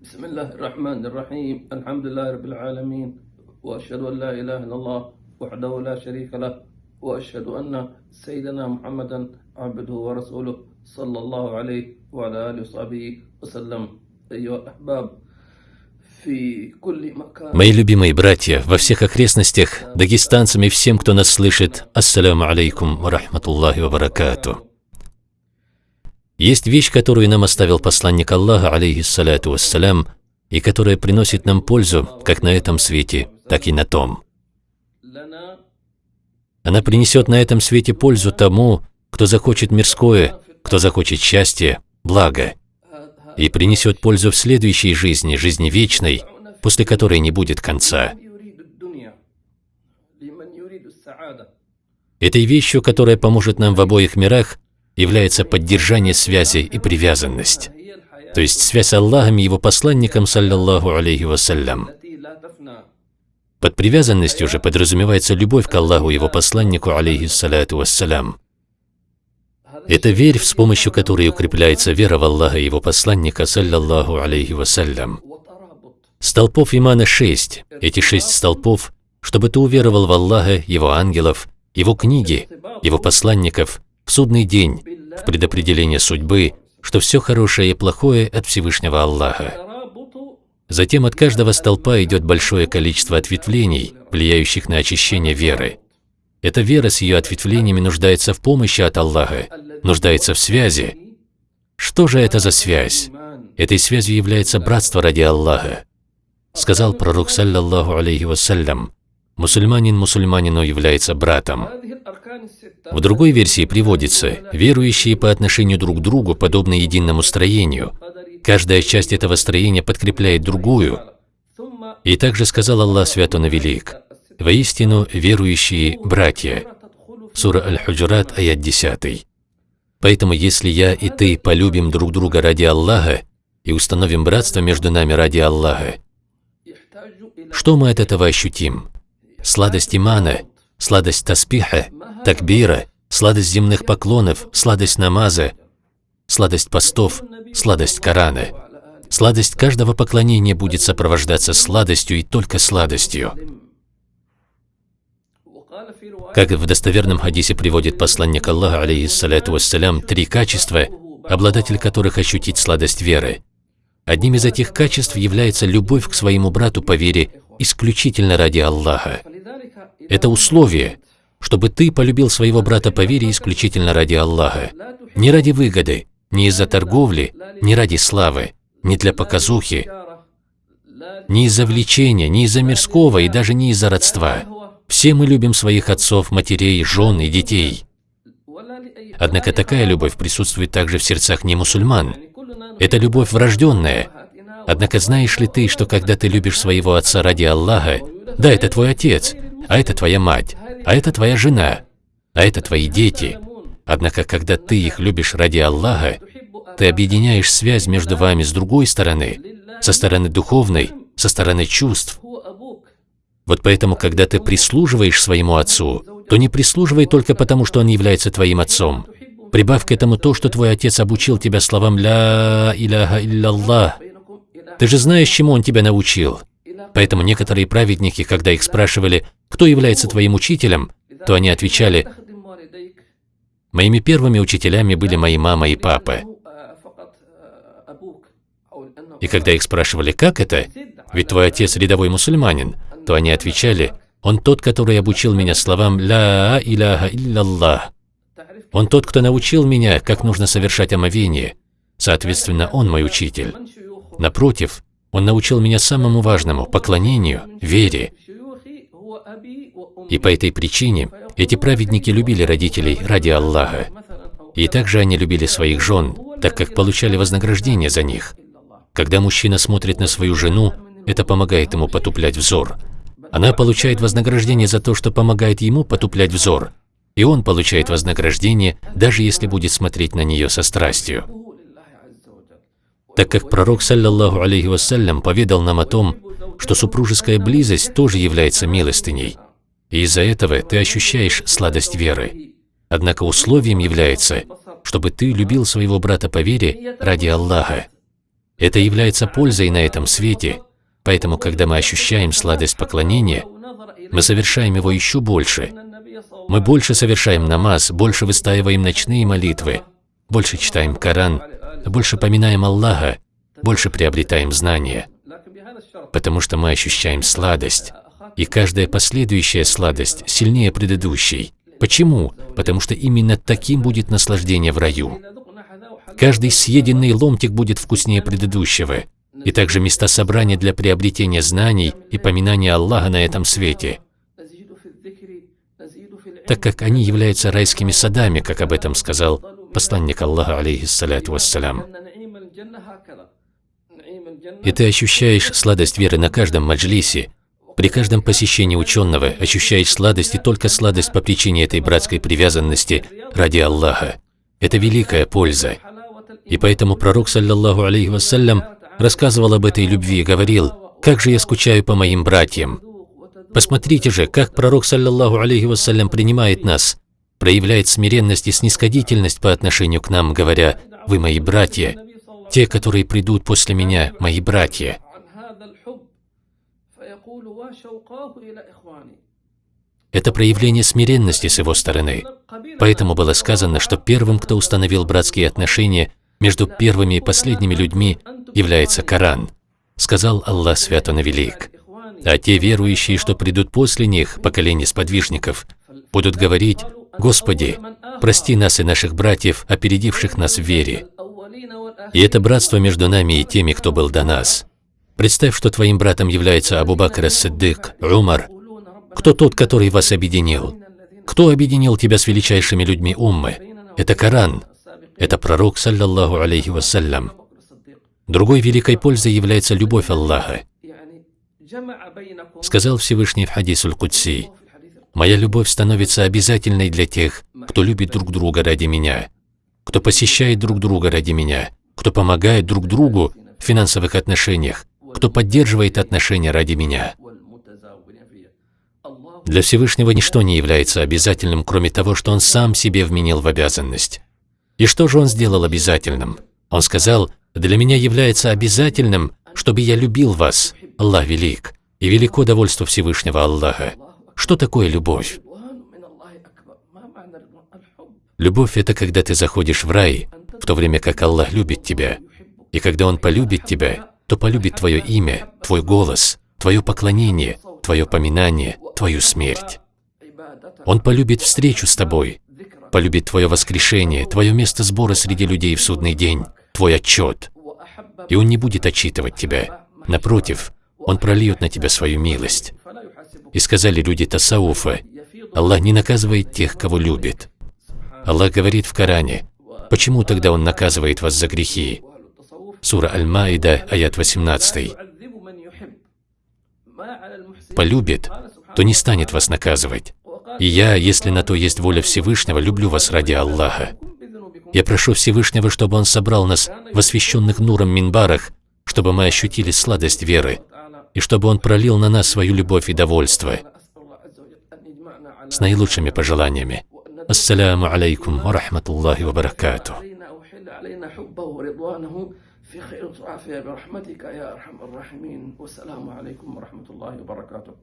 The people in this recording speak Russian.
بسم الله الرحمن الرحيم. الحمد لله رب العالمين وأشهد أن لا إله إلا الله وحده لا شريك له وأشهد أن سيدنا محمدا عبده ورسوله صلى الله عليه وعلى آله وصحبه وسلم. أيها الأحباب Мои любимые братья во всех окрестностях, дагестанцам и всем, кто нас слышит, ассаляму алейкум ва рахматуллахи ва баракату. Есть вещь, которую нам оставил посланник Аллаха, алейхиссаляту вассалям, и которая приносит нам пользу как на этом свете, так и на том. Она принесет на этом свете пользу тому, кто захочет мирское, кто захочет счастье, благо, и принесет пользу в следующей жизни, жизни вечной, после которой не будет конца. Этой вещью, которая поможет нам в обоих мирах, является поддержание связи и привязанность. То есть связь Аллахом и его посланником, саллиллаху алейхи вассалям. Под привязанностью же подразумевается любовь к Аллаху и его посланнику, алейхи алейхиссалату вассалям. Это верь, с помощью которой укрепляется вера в Аллаха и его посланника, саллиллаху алейхи вассалям. Столпов имана шесть. Эти шесть столпов, чтобы ты уверовал в Аллаха, его ангелов, его книги, его посланников в судный день, в предопределение судьбы, что все хорошее и плохое от Всевышнего Аллаха. Затем от каждого столпа идет большое количество ответвлений, влияющих на очищение веры. Эта вера с ее ответвлениями нуждается в помощи от Аллаха, нуждается в связи. Что же это за связь? Этой связью является братство ради Аллаха. Сказал пророк, саллаллаху алейхи вассалям, Мусульманин мусульманину является братом. В другой версии приводится, верующие по отношению друг к другу подобны единому строению. Каждая часть этого строения подкрепляет другую. И также сказал Аллах Свят Он Велик, «Воистину верующие – братья». Сура Аль-Худжурат, аят 10. Поэтому если я и ты полюбим друг друга ради Аллаха и установим братство между нами ради Аллаха, что мы от этого ощутим? сладость имана, сладость таспиха, такбира, сладость земных поклонов, сладость намаза, сладость постов, сладость Корана. Сладость каждого поклонения будет сопровождаться сладостью и только сладостью. Как в достоверном хадисе приводит посланник Аллаха, алейхиссаляту вассалям, три качества, обладатель которых ощутит сладость веры. Одним из этих качеств является любовь к своему брату по вере исключительно ради Аллаха. Это условие, чтобы ты полюбил своего брата по вере исключительно ради Аллаха. Не ради выгоды, не из-за торговли, не ради славы, не для показухи, не из-за влечения, не из-за мирского и даже не из-за родства. Все мы любим своих отцов, матерей, жен и детей. Однако такая любовь присутствует также в сердцах немусульман. Это любовь врожденная, Однако знаешь ли ты, что когда ты любишь своего отца ради Аллаха, да, это твой отец, а это твоя мать, а это твоя жена, а это твои дети. Однако, когда ты их любишь ради Аллаха, ты объединяешь связь между вами с другой стороны, со стороны духовной, со стороны чувств. Вот поэтому, когда ты прислуживаешь своему отцу, то не прислуживай только потому, что он является твоим отцом. Прибавь к этому то, что твой отец обучил тебя словам «Ля Иляха Илляллах», ты же знаешь, чему он тебя научил. Поэтому некоторые праведники, когда их спрашивали, кто является твоим учителем, то они отвечали, «Моими первыми учителями были мои мама и папа». И когда их спрашивали, как это, ведь твой отец рядовой мусульманин, то они отвечали, «Он тот, который обучил меня словам «Ла иляха илляллах». Он тот, кто научил меня, как нужно совершать омовение. Соответственно, он мой учитель. Напротив, он научил меня самому важному – поклонению, вере. И по этой причине эти праведники любили родителей ради Аллаха. И также они любили своих жен, так как получали вознаграждение за них. Когда мужчина смотрит на свою жену, это помогает ему потуплять взор. Она получает вознаграждение за то, что помогает ему потуплять взор. И он получает вознаграждение, даже если будет смотреть на нее со страстью. Так как пророк, саллаллаху алейхи вассалям, поведал нам о том, что супружеская близость тоже является милостыней. И из-за этого ты ощущаешь сладость веры. Однако условием является, чтобы ты любил своего брата по вере ради Аллаха. Это является пользой на этом свете, поэтому, когда мы ощущаем сладость поклонения, мы совершаем его еще больше. Мы больше совершаем намаз, больше выстаиваем ночные молитвы, больше читаем Коран, больше поминаем Аллаха, больше приобретаем знания, потому что мы ощущаем сладость, и каждая последующая сладость сильнее предыдущей. Почему? Потому что именно таким будет наслаждение в раю. Каждый съеденный ломтик будет вкуснее предыдущего, и также места собрания для приобретения знаний и поминания Аллаха на этом свете, так как они являются райскими садами, как об этом сказал посланник Аллаха, алейхиссаляту вассалям. И ты ощущаешь сладость веры на каждом маджлисе, при каждом посещении ученого ощущаешь сладость и только сладость по причине этой братской привязанности ради Аллаха. Это великая польза. И поэтому пророк, саллаллаху алейхи вассалям, рассказывал об этой любви и говорил, «Как же я скучаю по моим братьям!» Посмотрите же, как пророк, саллаллаху алейхи вассалям, принимает нас, проявляет смиренность и снисходительность по отношению к нам, говоря, «Вы мои братья, те, которые придут после меня, мои братья». Это проявление смиренности с его стороны. Поэтому было сказано, что первым, кто установил братские отношения между первыми и последними людьми, является Коран. Сказал Аллах Свят Он Велик. А те верующие, что придут после них, поколение сподвижников, будут говорить, «Господи, прости нас и наших братьев, опередивших нас в вере». И это братство между нами и теми, кто был до нас. Представь, что твоим братом является Абу Бакр ас-Сиддык, Умар. Кто тот, который вас объединил? Кто объединил тебя с величайшими людьми уммы? Это Коран. Это пророк, саллаллаху алейхи вассалям. Другой великой пользой является любовь Аллаха. Сказал Всевышний в хадисуль Кудси, «Моя любовь становится обязательной для тех, кто любит друг друга ради меня, кто посещает друг друга ради меня, кто помогает друг другу в финансовых отношениях, кто поддерживает отношения ради меня. Для Всевышнего ничто не является обязательным, кроме того, что Он сам себе вменил в обязанность. И что же Он сделал обязательным? Он сказал, «Для меня является обязательным, чтобы я любил вас, Аллах велик, и велико довольство Всевышнего Аллаха». Что такое любовь? Любовь – это когда ты заходишь в рай, в то время как Аллах любит тебя. И когда Он полюбит тебя, то полюбит твое имя, твой голос, твое поклонение, твое поминание, твою смерть. Он полюбит встречу с тобой, полюбит твое воскрешение, твое место сбора среди людей в судный день, твой отчет. И Он не будет отчитывать тебя. Напротив, Он прольет на тебя свою милость. И сказали люди Тасауфа, Аллах не наказывает тех, кого любит. Аллах говорит в Коране, почему тогда Он наказывает вас за грехи? Сура Аль-Маида, аят 18. Полюбит, то не станет вас наказывать. И я, если на то есть воля Всевышнего, люблю вас ради Аллаха. Я прошу Всевышнего, чтобы Он собрал нас в освященных нуром минбарах, чтобы мы ощутили сладость веры, и чтобы Он пролил на нас свою любовь и довольство. С наилучшими пожеланиями. Ассаляму алейкум ва рахматуллахи ва баракатуh. في خير وعافية برحمتك يا أرحم الراحمين والسلام عليكم ورحمة الله وبركاته